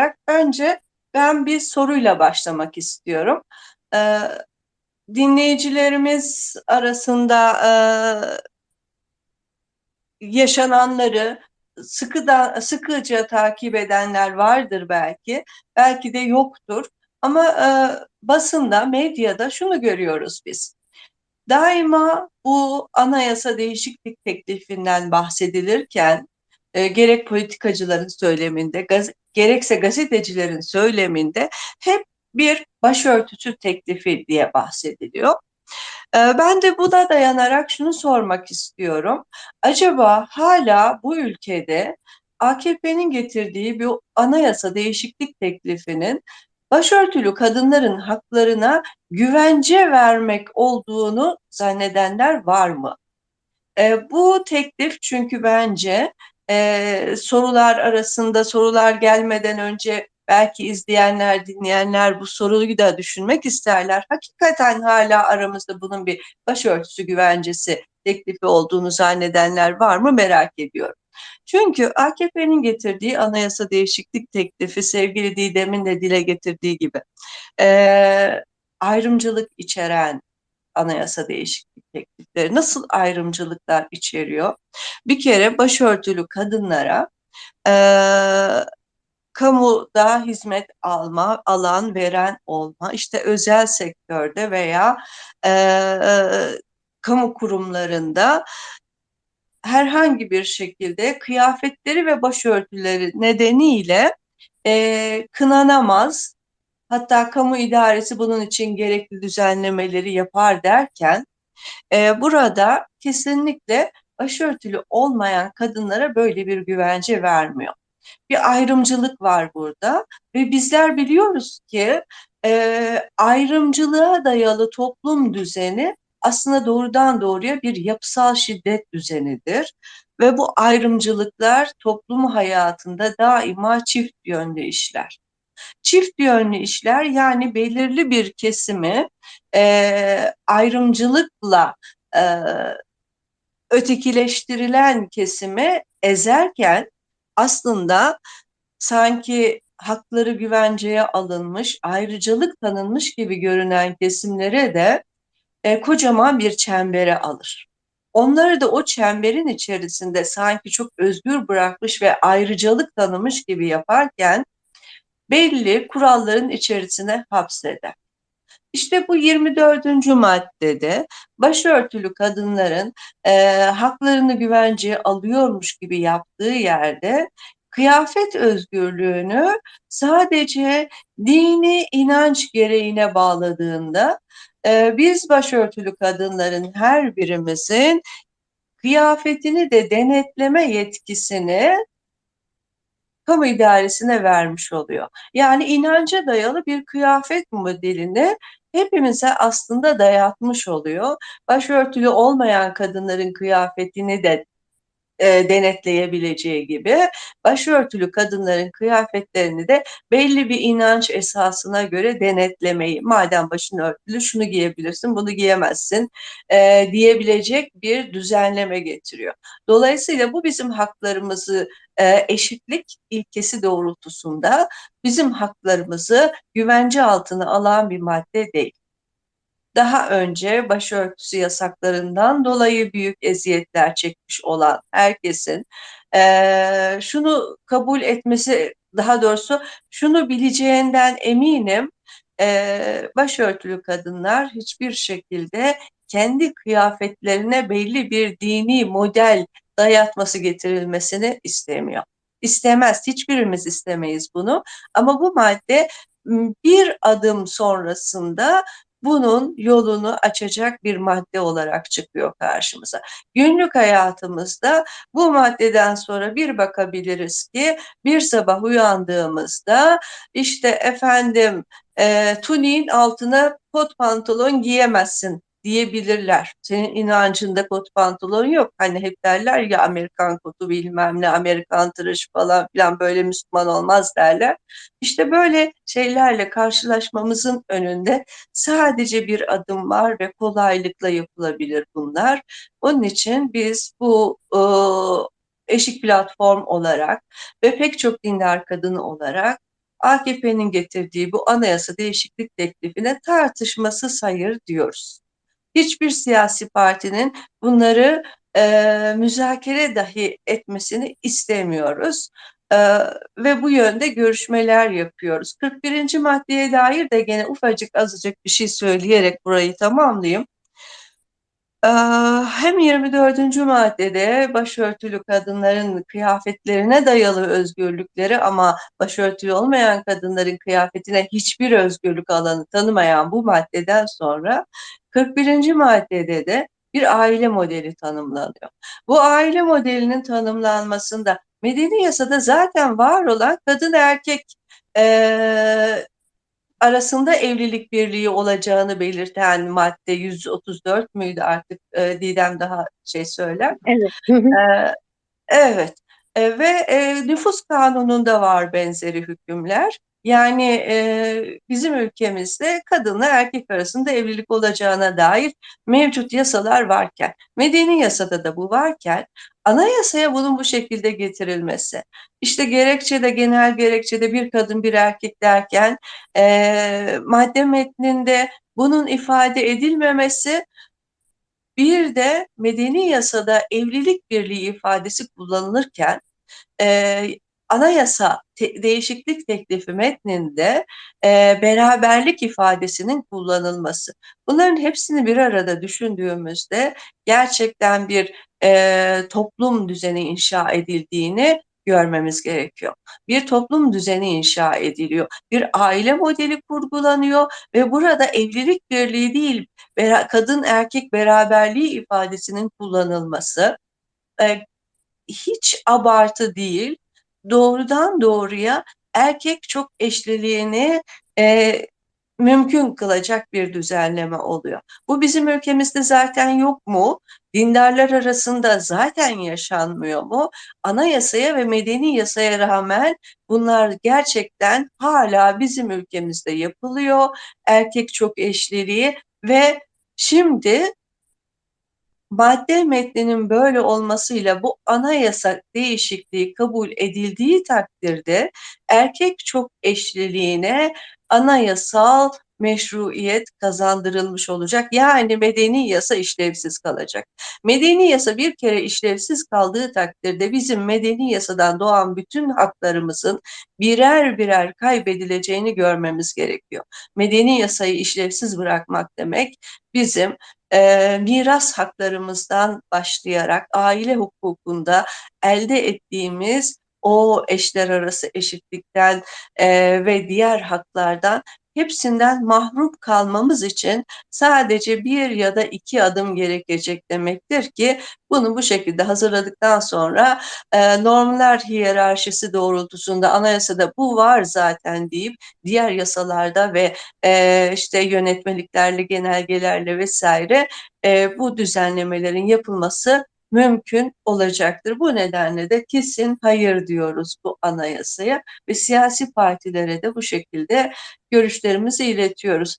dayanarak önce ben bir soruyla başlamak istiyorum. Ee, dinleyicilerimiz arasında e, yaşananları sıkı sıkıca takip edenler vardır belki, belki de yoktur. Ama e, basında, medyada şunu görüyoruz biz. Daima bu anayasa değişiklik teklifinden bahsedilirken e, gerek politikacıların söyleminde, gaz gerekse gazetecilerin söyleminde hep bir başörtüsü teklifi diye bahsediliyor. E, ben de buna dayanarak şunu sormak istiyorum. Acaba hala bu ülkede AKP'nin getirdiği bir anayasa değişiklik teklifinin başörtülü kadınların haklarına güvence vermek olduğunu zannedenler var mı? E, bu teklif çünkü bence e, sorular arasında sorular gelmeden önce belki izleyenler, dinleyenler bu soruyu da düşünmek isterler. Hakikaten hala aramızda bunun bir başörtüsü güvencesi teklifi olduğunu zannedenler var mı merak ediyorum. Çünkü AKP'nin getirdiği anayasa değişiklik teklifi sevgili Didem'in de dile getirdiği gibi e, ayrımcılık içeren anayasa değişiklik teklifleri nasıl ayrımcılıklar içeriyor? Bir kere başörtülü kadınlara e, kamuda hizmet alma, alan, veren olma, işte özel sektörde veya e, kamu kurumlarında herhangi bir şekilde kıyafetleri ve başörtüleri nedeniyle e, kınanamaz. Hatta kamu idaresi bunun için gerekli düzenlemeleri yapar derken e, burada kesinlikle başörtülü olmayan kadınlara böyle bir güvence vermiyor. Bir ayrımcılık var burada ve bizler biliyoruz ki e, ayrımcılığa dayalı toplum düzeni aslında doğrudan doğruya bir yapısal şiddet düzenidir. Ve bu ayrımcılıklar toplum hayatında daima çift yönlü işler. Çift yönlü işler yani belirli bir kesimi e, ayrımcılıkla e, ötekileştirilen kesimi ezerken aslında sanki hakları güvenceye alınmış, ayrıcalık tanınmış gibi görünen kesimlere de e, kocaman bir çembere alır. Onları da o çemberin içerisinde sanki çok özgür bırakmış ve ayrıcalık tanımış gibi yaparken belli kuralların içerisine hapseder. İşte bu 24. maddede başörtülü kadınların e, haklarını güvenceye alıyormuş gibi yaptığı yerde kıyafet özgürlüğünü sadece dini inanç gereğine bağladığında e, biz başörtülü kadınların her birimizin kıyafetini de denetleme yetkisini kamu idaresine vermiş oluyor. Yani inanca dayalı bir kıyafet modelini hepimize aslında dayatmış oluyor. Başörtülü olmayan kadınların kıyafetini de e, denetleyebileceği gibi başörtülü kadınların kıyafetlerini de belli bir inanç esasına göre denetlemeyi madem başın örtülü şunu giyebilirsin bunu giyemezsin e, diyebilecek bir düzenleme getiriyor. Dolayısıyla bu bizim haklarımızı e, eşitlik ilkesi doğrultusunda bizim haklarımızı güvence altına alan bir madde değil daha önce başörtüsü yasaklarından dolayı büyük eziyetler çekmiş olan herkesin e, şunu kabul etmesi, daha doğrusu şunu bileceğinden eminim, e, başörtülü kadınlar hiçbir şekilde kendi kıyafetlerine belli bir dini model dayatması getirilmesini istemiyor. İstemez, hiçbirimiz istemeyiz bunu. Ama bu madde bir adım sonrasında bunun yolunu açacak bir madde olarak çıkıyor karşımıza. Günlük hayatımızda bu maddeden sonra bir bakabiliriz ki bir sabah uyandığımızda işte efendim e, tuniğin altına kot pantolon giyemezsin diyebilirler. Senin inancında kot pantolon yok. Hani hep derler ya Amerikan kotu bilmem ne, Amerikan tıraşı falan filan böyle Müslüman olmaz derler. İşte böyle şeylerle karşılaşmamızın önünde sadece bir adım var ve kolaylıkla yapılabilir bunlar. Onun için biz bu e, eşik platform olarak ve pek çok dindar kadın olarak AKP'nin getirdiği bu anayasa değişiklik teklifine tartışmasız hayır diyoruz. Hiçbir siyasi partinin bunları e, müzakere dahi etmesini istemiyoruz. E, ve bu yönde görüşmeler yapıyoruz. 41. maddeye dair de gene ufacık azıcık bir şey söyleyerek burayı tamamlayayım. Hem 24. maddede başörtülü kadınların kıyafetlerine dayalı özgürlükleri ama başörtülü olmayan kadınların kıyafetine hiçbir özgürlük alanı tanımayan bu maddeden sonra 41. maddede de bir aile modeli tanımlanıyor. Bu aile modelinin tanımlanmasında medeni yasada zaten var olan kadın erkek e, arasında evlilik birliği olacağını belirten madde 134 müydü artık e, Didem daha şey söyler. Evet. e, evet. E, ve e, nüfus kanununda var benzeri hükümler. Yani e, bizim ülkemizde kadınla erkek arasında evlilik olacağına dair mevcut yasalar varken, medeni yasada da bu varken, anayasaya bunun bu şekilde getirilmesi, işte gerekçede genel gerekçede bir kadın bir erkek derken e, madde metninde bunun ifade edilmemesi bir de medeni yasada evlilik birliği ifadesi kullanılırken e, anayasa te değişiklik teklifi metninde e, beraberlik ifadesinin kullanılması. Bunların hepsini bir arada düşündüğümüzde gerçekten bir e, toplum düzeni inşa edildiğini görmemiz gerekiyor. Bir toplum düzeni inşa ediliyor. Bir aile modeli kurgulanıyor ve burada evlilik birliği değil, kadın erkek beraberliği ifadesinin kullanılması hiç abartı değil, doğrudan doğruya erkek çok eşliliğini e, mümkün kılacak bir düzenleme oluyor. Bu bizim ülkemizde zaten yok mu? Dindarlar arasında zaten yaşanmıyor mu? Anayasaya ve medeni yasaya rağmen bunlar gerçekten hala bizim ülkemizde yapılıyor. Erkek çok eşliliği ve şimdi madde metninin böyle olmasıyla bu anayasa değişikliği kabul edildiği takdirde erkek çok eşliliğine anayasal meşruiyet kazandırılmış olacak. Yani medeni yasa işlevsiz kalacak. Medeni yasa bir kere işlevsiz kaldığı takdirde bizim medeni yasadan doğan bütün haklarımızın birer birer kaybedileceğini görmemiz gerekiyor. Medeni yasayı işlevsiz bırakmak demek bizim e, miras haklarımızdan başlayarak aile hukukunda elde ettiğimiz o eşler arası eşitlikten e, ve diğer haklardan hepsinden mahrum kalmamız için sadece bir ya da iki adım gerekecek demektir ki bunu bu şekilde hazırladıktan sonra e, normlar hiyerarşisi doğrultusunda anayasada bu var zaten deyip diğer yasalarda ve e, işte yönetmeliklerle, genelgelerle vesaire e, bu düzenlemelerin yapılması mümkün olacaktır. Bu nedenle de kesin hayır diyoruz bu anayasaya ve siyasi partilere de bu şekilde görüşlerimizi iletiyoruz.